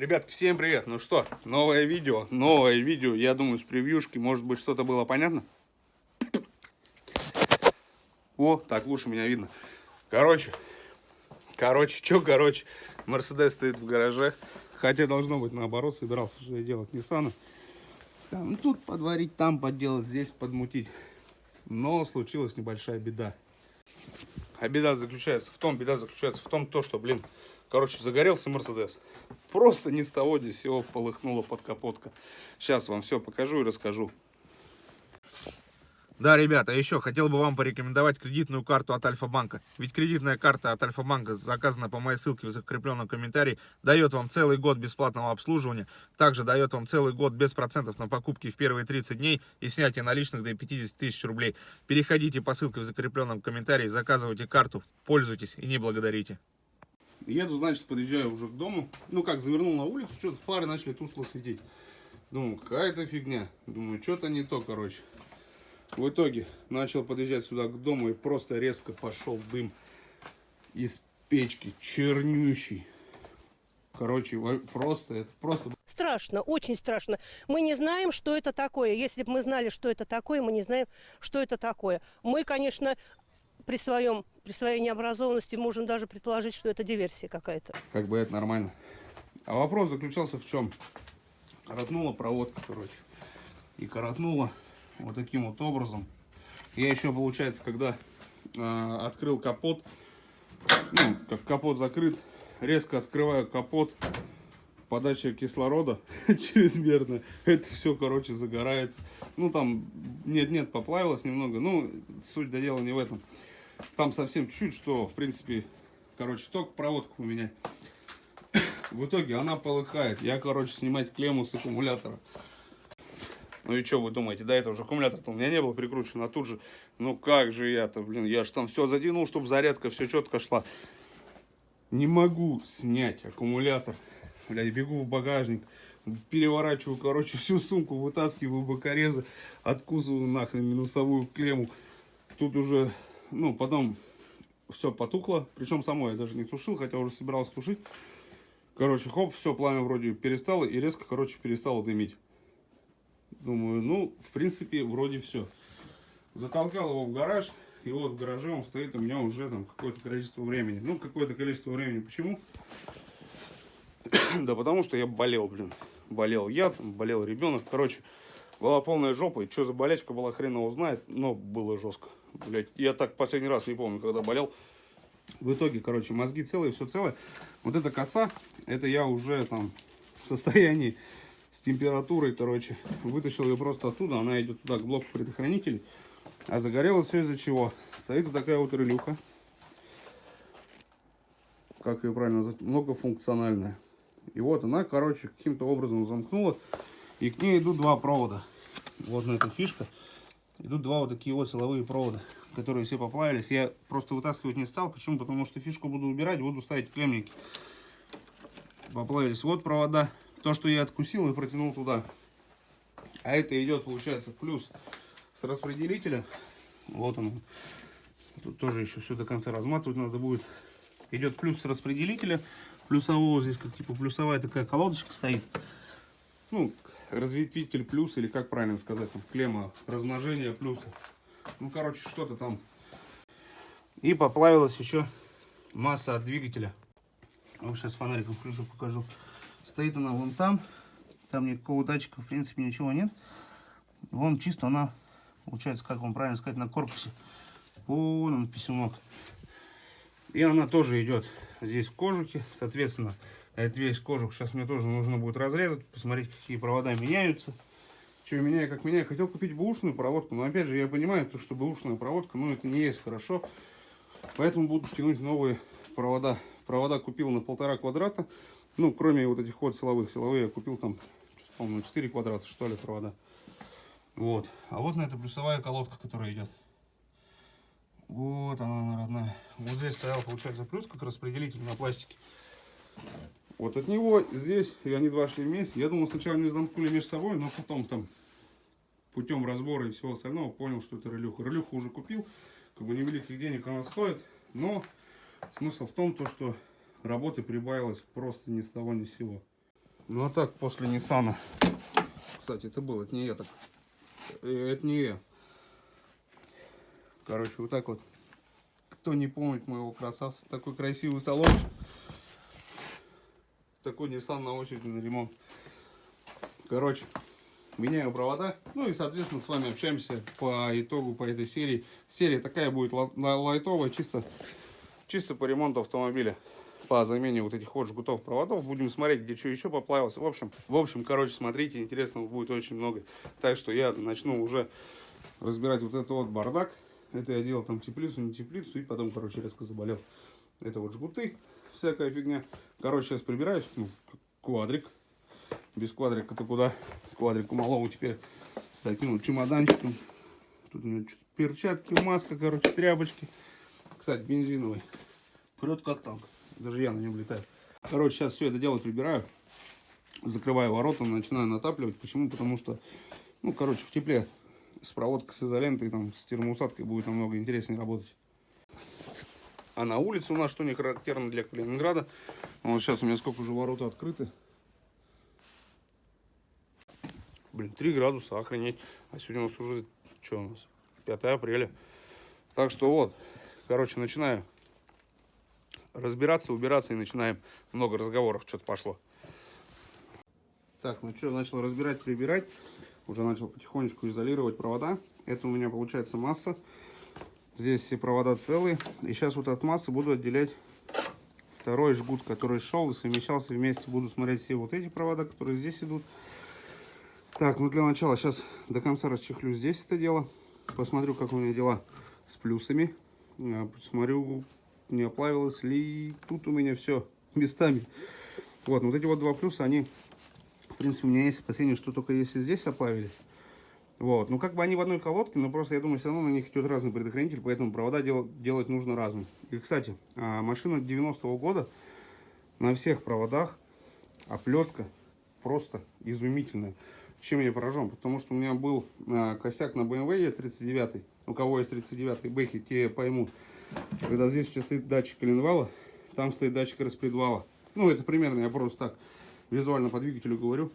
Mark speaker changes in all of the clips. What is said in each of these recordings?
Speaker 1: Ребятки, всем привет! Ну что, новое видео, новое видео, я думаю, с превьюшки, может быть, что-то было понятно? О, так лучше меня видно. Короче, короче, что короче, Мерседес стоит в гараже, хотя должно быть наоборот, собирался же я делать Ниссана. Там тут подварить, там подделать, здесь подмутить. Но случилась небольшая беда. А беда заключается в том, беда заключается в том, то, что, блин, короче, загорелся Мерседес. Просто ни с того ни с сего полыхнула под капотка. Сейчас вам все покажу и расскажу. Да, ребята, еще хотел бы вам порекомендовать кредитную карту от Альфа-банка. Ведь кредитная карта от Альфа-банка, заказана по моей ссылке в закрепленном комментарии, дает вам целый год бесплатного обслуживания. Также дает вам целый год без процентов на покупки в первые 30 дней и снятие наличных до 50 тысяч рублей. Переходите по ссылке в закрепленном комментарии, заказывайте карту, пользуйтесь и не благодарите. Еду, значит, подъезжаю уже к дому. Ну как, завернул на улицу, что-то фары начали тускло светить. Думаю, какая-то фигня. Думаю, что-то не то, короче. В итоге начал подъезжать сюда к дому и просто резко пошел дым из печки, чернющий. Короче, просто, это просто...
Speaker 2: Страшно, очень страшно. Мы не знаем, что это такое. Если бы мы знали, что это такое, мы не знаем, что это такое. Мы, конечно, при, своем, при своей необразованности можем даже предположить, что это диверсия какая-то.
Speaker 1: Как бы это нормально. А вопрос заключался в чем? Коротнула проводка, короче. И коротнула вот таким вот образом. Я еще, получается, когда э, открыл капот, ну, как капот закрыт, резко открываю капот, подача кислорода чрезмерно, это все, короче, загорается. Ну, там, нет-нет, поплавилось немного, ну, суть до дела не в этом. Там совсем чуть-чуть, что, в принципе, короче, только проводку поменять. В итоге она полыхает. Я, короче, снимать клемму с аккумулятора. Ну и что вы думаете, до этого же аккумулятор-то у меня не был прикручен, а тут же, ну как же я-то, блин, я же там все затянул, чтобы зарядка все четко шла. Не могу снять аккумулятор. Блядь, бегу в багажник, переворачиваю, короче, всю сумку, вытаскиваю бокорезы, откусываю нахрен минусовую клемму. Тут уже, ну, потом все потухло. Причем само я даже не тушил, хотя уже собирался тушить. Короче, хоп, все, пламя вроде перестало и резко, короче, перестало дымить. Думаю, ну, в принципе, вроде все. Затолкал его в гараж, и вот в гараже он стоит у меня уже там какое-то количество времени. Ну, какое-то количество времени. Почему? да потому что я болел, блин. Болел я, там, болел ребенок. Короче, была полная жопа. И что за болячка была, хрен его знает. Но было жестко. Блять, я так последний раз не помню, когда болел. В итоге, короче, мозги целые, все целое. Вот эта коса, это я уже там в состоянии с температурой, короче, вытащил ее просто оттуда, она идет туда, к блоку предохранителей. А загорелось все из-за чего? Стоит вот такая вот релюха. Как ее правильно назвать? Многофункциональная. И вот она, короче, каким-то образом замкнула. И к ней идут два провода. Вот на эта фишка. Идут два вот такие вот силовые провода, которые все поплавились. Я просто вытаскивать не стал. Почему? Потому что фишку буду убирать, буду ставить клемники. Поплавились. Вот провода то, что я откусил и протянул туда. А это идет, получается, плюс с распределителя. Вот он. Тут тоже еще все до конца разматывать надо будет. Идет плюс с распределителя. Плюсового здесь как типа плюсовая такая колодочка стоит. Ну, разветвитель плюс, или как правильно сказать, там, клемма размножения плюса. Ну, короче, что-то там. И поплавилась еще масса от двигателя. Вот сейчас фонариком включу, покажу. Стоит она вон там. Там никакого датчика, в принципе, ничего нет. Вон чисто она, получается, как вам правильно сказать, на корпусе. Вон он, писюнок. И она тоже идет здесь в кожухе. Соответственно, этот весь кожух сейчас мне тоже нужно будет разрезать. Посмотреть, какие провода меняются. Что меняю, как меняю. Хотел купить бэушную проводку, но опять же я понимаю, то, что бэушная проводка, ну это не есть хорошо. Поэтому буду тянуть новые провода. Провода купил на полтора квадрата. Ну, кроме вот этих вот силовых. Силовые я купил там, по-моему, 4 квадрата, что ли, провода. Вот. А вот на это плюсовая колодка, которая идет. Вот она, она родная. Вот здесь стоял, получается, плюс, как распределитель на пластике. Вот от него здесь, и они два шли вместе. Я думал, сначала они замкнули между собой, но потом там путем разбора и всего остального понял, что это релюха. Релюху уже купил, как бы невеликих денег она стоит, но смысл в том, то, что работы прибавилось просто ни с того ни с сего. Ну а так, после Ниссана. Кстати, это был, это не я так. Э, Это не я. Короче, вот так вот. Кто не помнит моего красавца, такой красивый салончик. Такой Nissan на очереди на ремонт. Короче, меняю провода. Ну и, соответственно, с вами общаемся по итогу по этой серии. Серия такая будет ла- ла- лайтовая, чисто, чисто по ремонту автомобиля. По замене вот этих вот жгутов проводов. Будем смотреть, где что еще поплавился. В общем, в общем, короче, смотрите, интересного будет очень много. Так что я начну уже разбирать вот этот вот бардак. Это я делал там теплицу, не теплицу. И потом, короче, резко заболел. Это вот жгуты, всякая фигня. Короче, сейчас прибираюсь. Ну, квадрик. Без квадрика-то куда? Квадрику малому теперь с таким вот чемоданчиком. Тут у него перчатки, маска, короче, тряпочки. Кстати, бензиновый. Прет как танк. Даже я на нем летаю. Короче, сейчас все это дело прибираю. Закрываю ворота, начинаю натапливать. Почему? Потому что, ну, короче, в тепле с проводкой, с изолентой, там, с термоусадкой будет намного интереснее работать. А на улице у нас, что не характерно для Калининграда, вот сейчас у меня сколько уже ворота открыты. Блин, 3 градуса, охренеть. А сегодня у нас уже, что у нас, 5 апреля. Так что вот, короче, начинаю разбираться, убираться и начинаем. Много разговоров, что-то пошло. Так, ну что, начал разбирать, прибирать. Уже начал потихонечку изолировать провода. Это у меня получается масса. Здесь все провода целые. И сейчас вот от массы буду отделять второй жгут, который шел и совмещался вместе. Буду смотреть все вот эти провода, которые здесь идут. Так, ну для начала сейчас до конца расчехлю здесь это дело. Посмотрю, как у меня дела с плюсами. А, Посмотрю, не оплавилось ли тут у меня все местами. Вот, ну вот эти вот два плюса, они, в принципе, у меня есть опасение, что только если здесь оплавились. Вот, ну как бы они в одной колодке, но просто я думаю, все равно на них идет разный предохранитель, поэтому провода дел- делать нужно разные. И, кстати, а, машина 90-го года, на всех проводах оплетка просто изумительная. Чем я поражен? Потому что у меня был а, косяк на BMW E39. У кого есть 39 бэхи, те поймут. Когда здесь сейчас стоит датчик коленвала, там стоит датчик распредвала. Ну, это примерно, я просто так визуально по двигателю говорю.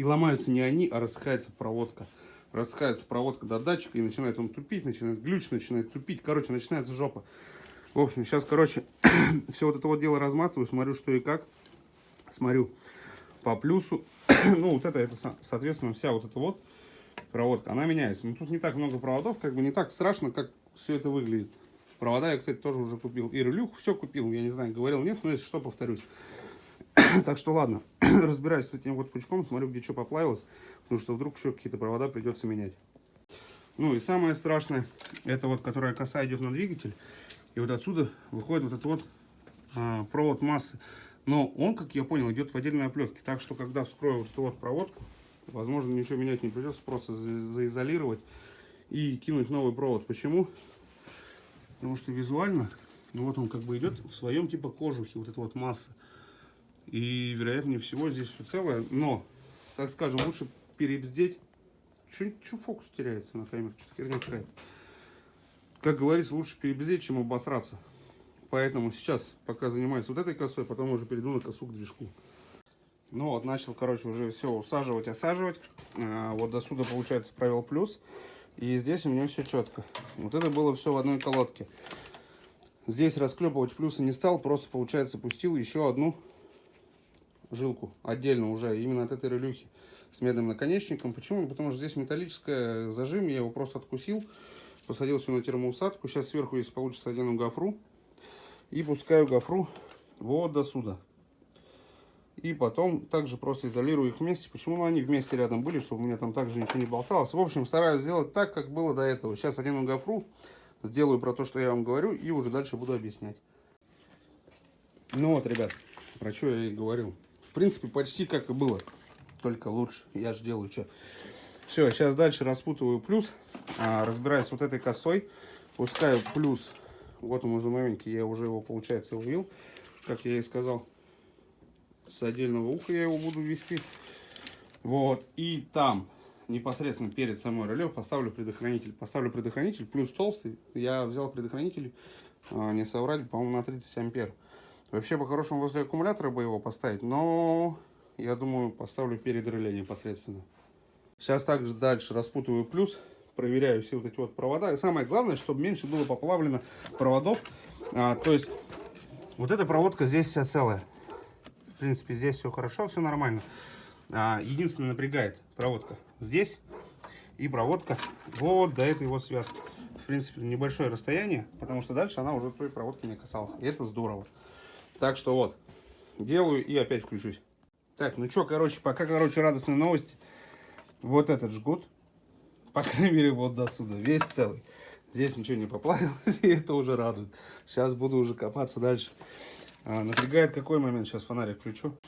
Speaker 1: И ломаются не они, а рассыхается проводка. Рассыхается проводка до датчика, и начинает он тупить, начинает глюч, начинает тупить. Короче, начинается жопа. В общем, сейчас, короче, все вот это вот дело разматываю, смотрю, что и как. Смотрю по плюсу. ну, вот это, это, со- соответственно, вся вот эта вот проводка, она меняется. Но тут не так много проводов, как бы не так страшно, как все это выглядит. Провода я, кстати, тоже уже купил. И релюх все купил, я не знаю, говорил, нет, но если что, повторюсь. так что ладно, разбираюсь с этим вот пучком, смотрю, где что поплавилось, потому что вдруг еще какие-то провода придется менять. Ну и самое страшное, это вот, которая коса идет на двигатель, и вот отсюда выходит вот этот вот а, провод массы. Но он, как я понял, идет в отдельной оплетке, так что когда вскрою вот эту вот проводку, возможно, ничего менять не придется, просто за- заизолировать и кинуть новый провод. Почему? Потому что визуально, ну вот он как бы идет в своем типа кожухе, вот эта вот масса. И вероятнее всего здесь все целое, но, так скажем, лучше перебздеть. Че фокус теряется на камере, что-то херня какая-то. Как говорится, лучше перебздеть, чем обосраться. Поэтому сейчас пока занимаюсь вот этой косой, потом уже перейду на косу к движку. Ну вот, начал, короче, уже все усаживать, осаживать. А, вот до сюда, получается, провел плюс. И здесь у меня все четко. Вот это было все в одной колодке. Здесь расклепывать плюсы не стал, просто, получается, пустил еще одну жилку отдельно уже, именно от этой релюхи с медным наконечником. Почему? Потому что здесь металлическая зажим, я его просто откусил, посадил все на термоусадку. Сейчас сверху, если получится, одену гофру и пускаю гофру вот до сюда. И потом также просто изолирую их вместе. Почему они вместе рядом были, чтобы у меня там также ничего не болталось. В общем, стараюсь сделать так, как было до этого. Сейчас одену гофру, сделаю про то, что я вам говорю, и уже дальше буду объяснять. Ну вот, ребят, про что я и говорил. В принципе, почти как и было, только лучше. Я же делаю что. Все, сейчас дальше распутываю плюс, а, разбираюсь вот этой косой, пускаю плюс, вот он уже новенький, я уже его, получается, увил, как я и сказал. С отдельного уха я его буду ввести. Вот, и там, непосредственно перед самой реле, поставлю предохранитель. Поставлю предохранитель, плюс толстый. Я взял предохранитель, а, не соврать, по-моему, на 30 ампер. Вообще, по-хорошему, возле аккумулятора бы его поставить, но я думаю, поставлю перед реле непосредственно. Сейчас также дальше распутываю плюс, проверяю все вот эти вот провода. И самое главное, чтобы меньше было поплавлено проводов. А, то есть, вот эта проводка здесь вся целая. В принципе, здесь все хорошо, все нормально. А, единственное, напрягает проводка здесь и проводка вот до этой вот связки. В принципе, небольшое расстояние, потому что дальше она уже той проводки не касалась. И это здорово. Так что вот, делаю и опять включусь. Так, ну что, короче, пока, короче, радостные новости. Вот этот жгут, по крайней мере, вот до сюда, весь целый. Здесь ничего не поплавилось, и это уже радует. Сейчас буду уже копаться дальше. А, напрягает какой момент? Сейчас фонарик включу.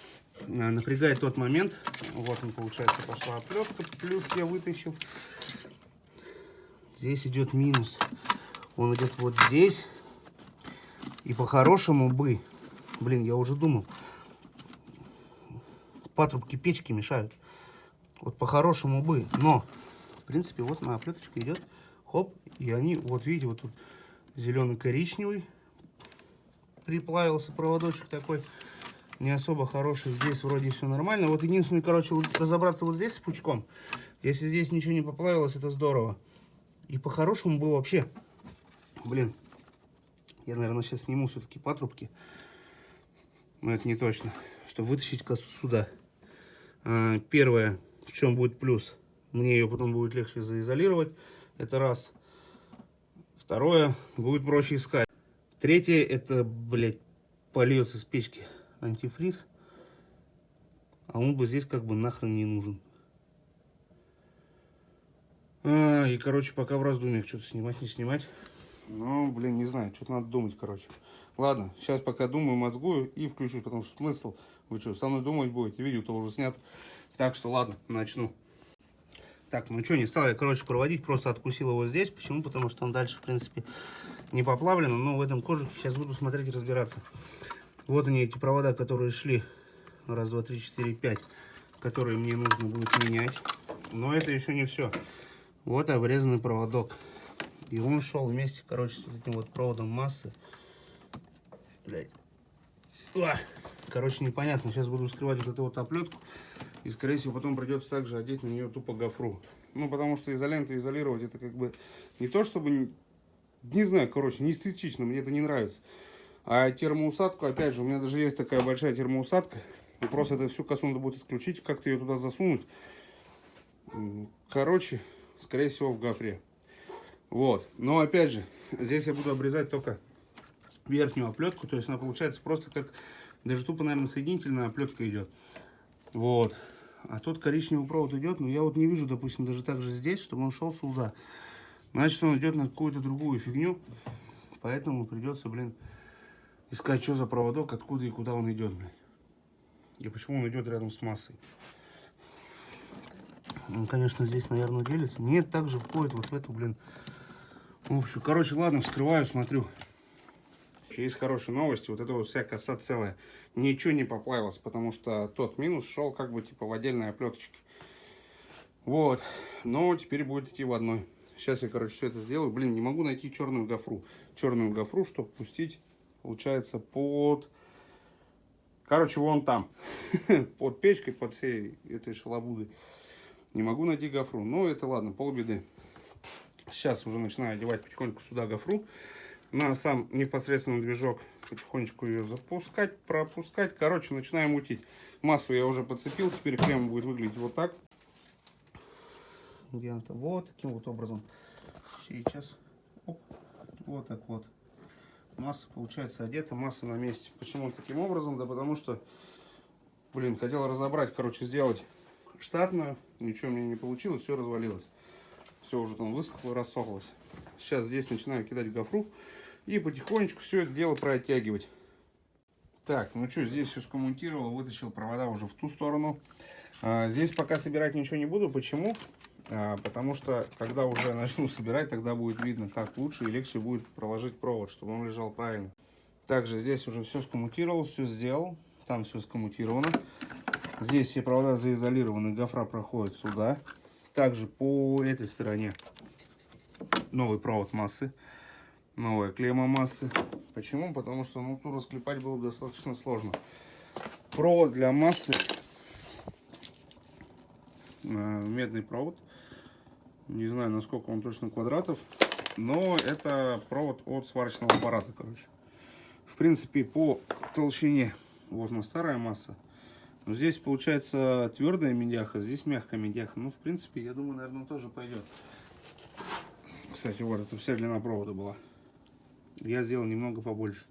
Speaker 1: А, напрягает тот момент. Вот он, получается, пошла оплетка. Плюс я вытащил. Здесь идет минус. Он идет вот здесь. И по-хорошему бы... Блин, я уже думал. Патрубки печки мешают. Вот по-хорошему бы. Но, в принципе, вот на оплеточка идет. Хоп. И они, вот видите, вот тут зеленый-коричневый. Приплавился проводочек такой. Не особо хороший. Здесь вроде все нормально. Вот единственное, короче, разобраться вот здесь с пучком. Если здесь ничего не поплавилось, это здорово. И по-хорошему бы вообще... Блин, я, наверное, сейчас сниму все-таки патрубки. Но это не точно. Чтобы вытащить косу сюда. А, первое, в чем будет плюс. Мне ее потом будет легче заизолировать. Это раз. Второе, будет проще искать. Третье, это, блядь, польется с печки антифриз. А он бы здесь как бы нахрен не нужен. А, и, короче, пока в раздумьях, что-то снимать, не снимать. Ну, блин, не знаю, что-то надо думать, короче. Ладно, сейчас пока думаю, мозгую и включусь, потому что смысл, вы что, со мной думать будете, видео-то уже снят. Так что, ладно, начну. Так, ну что, не стал я, короче, проводить, просто откусил его здесь. Почему? Потому что он дальше, в принципе, не поплавлен, но в этом кожухе сейчас буду смотреть и разбираться. Вот они, эти провода, которые шли. Раз, два, три, четыре, пять. Которые мне нужно будет менять. Но это еще не все. Вот обрезанный проводок. И он шел вместе, короче, с этим вот проводом массы. Блять. Короче, непонятно. Сейчас буду вскрывать вот эту вот оплетку. И, скорее всего, потом придется также одеть на нее тупо гофру. Ну, потому что изолента изолировать, это как бы не то, чтобы... Не знаю, короче, не эстетично, мне это не нравится. А термоусадку, опять же, у меня даже есть такая большая термоусадка. И просто это всю косу надо будет отключить, как-то ее туда засунуть. Короче, скорее всего, в гофре. Вот. Но, опять же, здесь я буду обрезать только верхнюю оплетку. То есть она получается просто как... Даже тупо, наверное, соединительная оплетка идет. Вот. А тут коричневый провод идет, но я вот не вижу, допустим, даже так же здесь, чтобы он шел сюда. Значит, он идет на какую-то другую фигню. Поэтому придется, блин, искать, что за проводок, откуда и куда он идет, блин. И почему он идет рядом с массой. Он, конечно, здесь, наверное, делится. Нет, также входит вот в эту, блин, общую. Короче, ладно, вскрываю, смотрю. Есть хорошие новости. Вот это вот вся коса целая. Ничего не поплавилось, потому что тот минус шел как бы типа в отдельной оплеточке. Вот. Но теперь будет идти в одной. Сейчас я, короче, все это сделаю. Блин, не могу найти черную гофру. Черную гофру, чтобы пустить, получается, под... Короче, вон там. под печкой, под всей этой шалобудой. Не могу найти гофру. Но это ладно, полбеды. Сейчас уже начинаю одевать потихоньку сюда гофру на сам непосредственно движок потихонечку ее запускать, пропускать. Короче, начинаем мутить. Массу я уже подцепил, теперь крем будет выглядеть вот так. Где-то вот таким вот образом. Сейчас. Оп, вот так вот. Масса получается одета, масса на месте. Почему таким образом? Да потому что, блин, хотел разобрать, короче, сделать штатную. Ничего мне не получилось, все развалилось. Все уже там высохло, рассохлось. Сейчас здесь начинаю кидать гофру. И потихонечку все это дело протягивать. Так, ну что, здесь все скоммутировал, вытащил провода уже в ту сторону. А, здесь пока собирать ничего не буду. Почему? А, потому что, когда уже начну собирать, тогда будет видно, как лучше и легче будет проложить провод, чтобы он лежал правильно. Также здесь уже все скоммутировал, все сделал. Там все скоммутировано. Здесь все провода заизолированы, гофра проходит сюда. Также по этой стороне новый провод массы новая клемма массы. Почему? Потому что ну, ту расклепать было достаточно сложно. Провод для массы э, медный провод. Не знаю, насколько он точно квадратов, но это провод от сварочного аппарата, короче. В принципе, по толщине, она старая масса. Но здесь получается твердая медяха, здесь мягкая медяха. Ну, в принципе, я думаю, наверное, тоже пойдет. Кстати, вот это вся длина провода была. Я сделал немного побольше.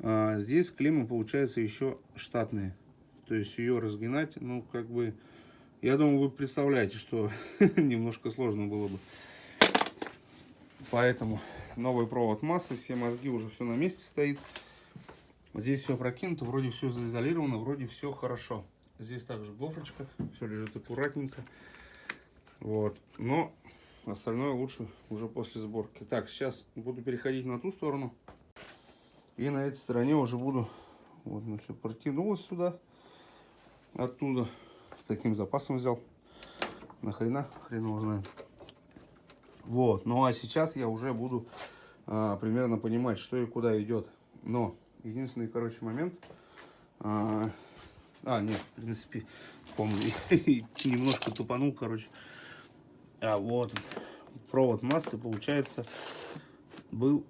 Speaker 1: А, здесь клеммы получается еще штатные. То есть ее разгинать, ну, как бы, я думаю, вы представляете, что немножко сложно было бы. Поэтому новый провод массы, все мозги уже все на месте стоит. Здесь все прокинуто, вроде все заизолировано, вроде все хорошо. Здесь также гофрочка, все лежит аккуратненько. Вот, но остальное лучше уже после сборки. Так, сейчас буду переходить на ту сторону. И на этой стороне уже буду, вот, ну все протянулось сюда оттуда. С таким запасом взял. Нахрена? Хрен его. Вот. Ну а сейчас я уже буду а, примерно понимать, что и куда идет. Но единственный, короче, момент. А, а нет, в принципе, помню. Немножко тупанул, короче. А вот провод массы, получается, был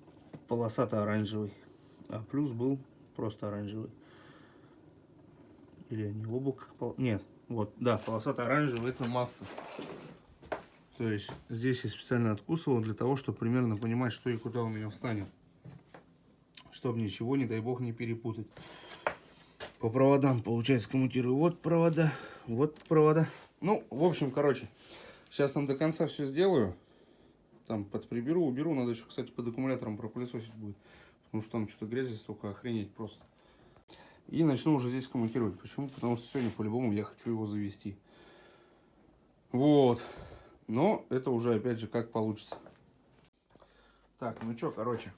Speaker 1: полосато-оранжевый. А плюс был просто оранжевый. Или они оба как пол... Нет, вот, да, полосато-оранжевый это масса. То есть здесь я специально откусывал для того, чтобы примерно понимать, что и куда у меня встанет. Чтобы ничего, не дай бог, не перепутать. По проводам, получается, коммутирую. Вот провода, вот провода. Ну, в общем, короче, сейчас там до конца все сделаю. Там подприберу, уберу. Надо еще, кстати, под аккумулятором пропылесосить будет. Потому что там что-то грязи столько, охренеть просто. И начну уже здесь комментировать. Почему? Потому что сегодня по-любому я хочу его завести. Вот. Но это уже, опять же, как получится. Так, ну что, короче.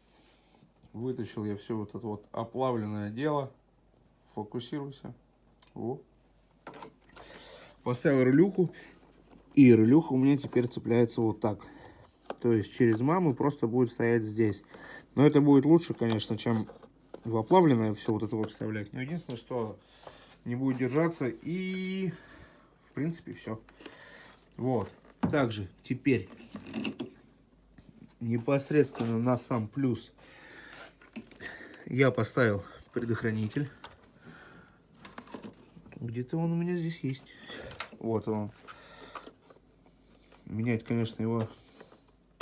Speaker 1: Вытащил я все вот это вот оплавленное дело. Фокусируйся. Во. Поставил релюху. И релюха у меня теперь цепляется вот так. То есть через маму просто будет стоять здесь. Но это будет лучше, конечно, чем в оплавленное все вот это вот вставлять. Но единственное, что не будет держаться. И, в принципе, все. Вот. Также теперь непосредственно на сам плюс я поставил предохранитель. Где-то он у меня здесь есть. Вот он. Менять, конечно, его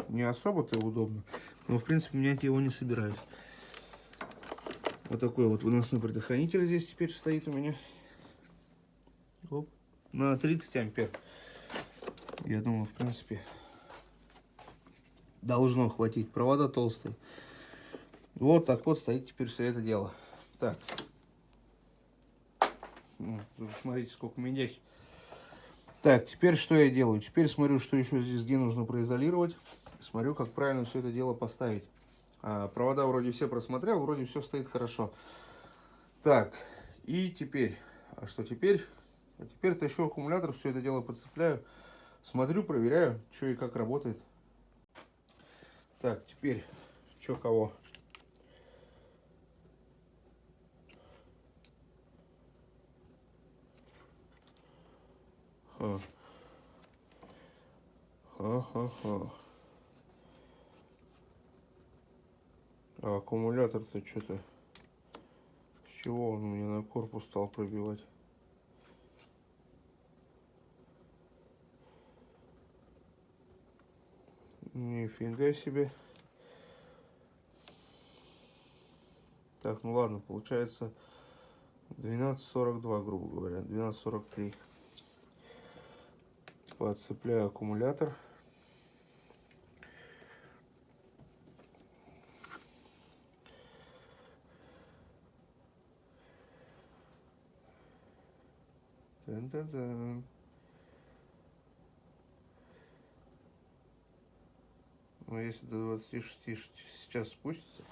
Speaker 1: не особо-то удобно. Но, в принципе, менять его не собираюсь. Вот такой вот выносной предохранитель здесь теперь стоит у меня. Оп. На 30 ампер. Я думаю, в принципе, должно хватить. Провода толстые. Вот так вот стоит теперь все это дело. Так. Ну, смотрите, сколько медяхи. Так, теперь что я делаю? Теперь смотрю, что еще здесь где нужно произолировать. Смотрю, как правильно все это дело поставить. А, провода вроде все просмотрел, вроде все стоит хорошо. Так, и теперь, а что теперь? А теперь тащу аккумулятор, все это дело подцепляю. Смотрю, проверяю, что и как работает. Так, теперь, что кого? Ха. Ха-ха-ха. А аккумулятор-то что-то... С чего он мне на корпус стал пробивать? Нифига себе. Так, ну ладно, получается 12.42, грубо говоря, 12.43. Подцепляю аккумулятор. Тан-тан-тан. Но если до 26 сейчас спустится,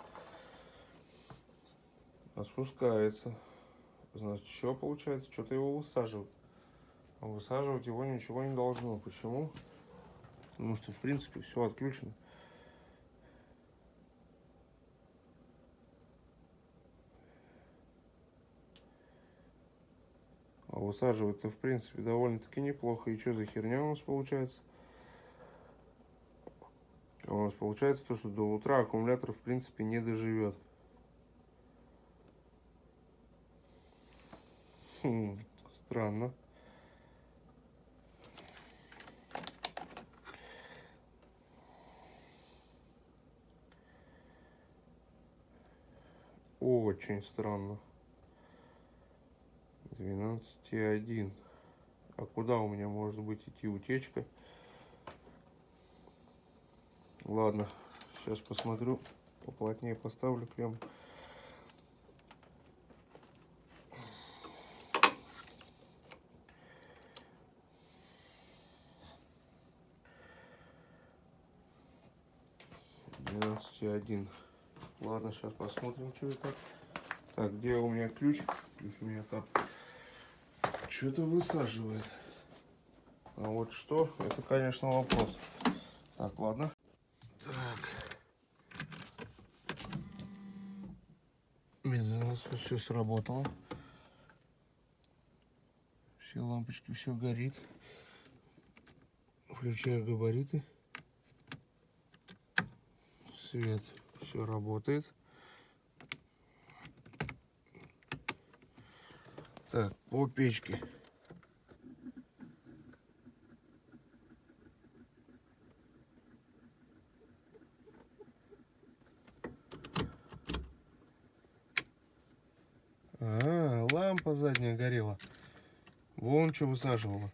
Speaker 1: а спускается, значит, что получается? Что-то его высаживают. А высаживать его ничего не должно. Почему? Потому что, в принципе, все отключено. А высаживает-то, в принципе, довольно-таки неплохо. И что за херня у нас получается? А У нас получается то, что до утра аккумулятор, в принципе, не доживет. Хм, странно. Очень странно. 12,1. А куда у меня может быть идти утечка? Ладно, сейчас посмотрю. Поплотнее поставлю клемму. Один. Ладно, сейчас посмотрим, что это. Так, где у меня ключ? Ключ у меня там. Что-то высаживает. А вот что, это, конечно, вопрос. Так, ладно. Так. Медленно все сработало. Все лампочки, все горит. Включаю габариты. Свет, все работает. Так, по печке. А, лампа задняя горела. Вон что высаживала.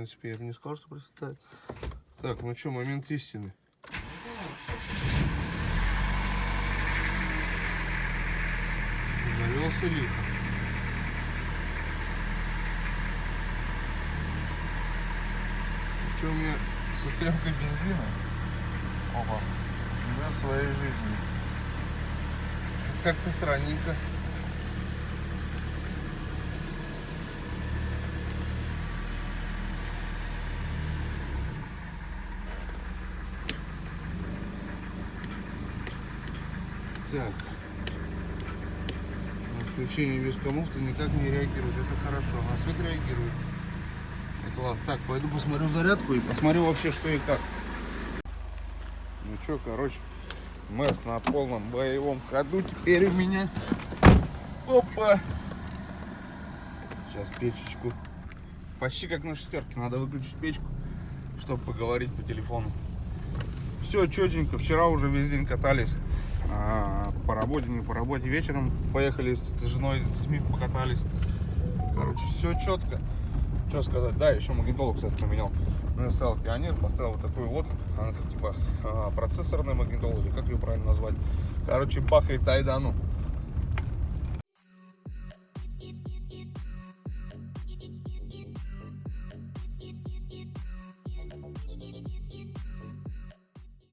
Speaker 1: Принципе, я бы не сказал, что просветает. Так, ну что, момент истины. Завелся лихо. Что у меня со стрелкой бензина? Оба. Живет своей жизнью. Как-то странненько. Так. Включение без коммуфта никак не реагирует. Это хорошо. На свет реагирует. Это ладно. Так, пойду посмотрю зарядку и посмотрю вообще, что и как. Ну что, короче, МЭС на полном боевом ходу теперь у меня. Опа! Сейчас печечку. Почти как на шестерке. Надо выключить печку, чтобы поговорить по телефону. Все четенько. Вчера уже весь день катались. А, по работе, не по работе. Вечером поехали с женой, с детьми покатались. Короче, все четко. Что сказать? Да, еще магнитолу, кстати, поменял. Ну, я ставил пионер, поставил вот такой вот. Она как типа а, процессорная магнитола, или как ее правильно назвать. Короче, бахает айдану.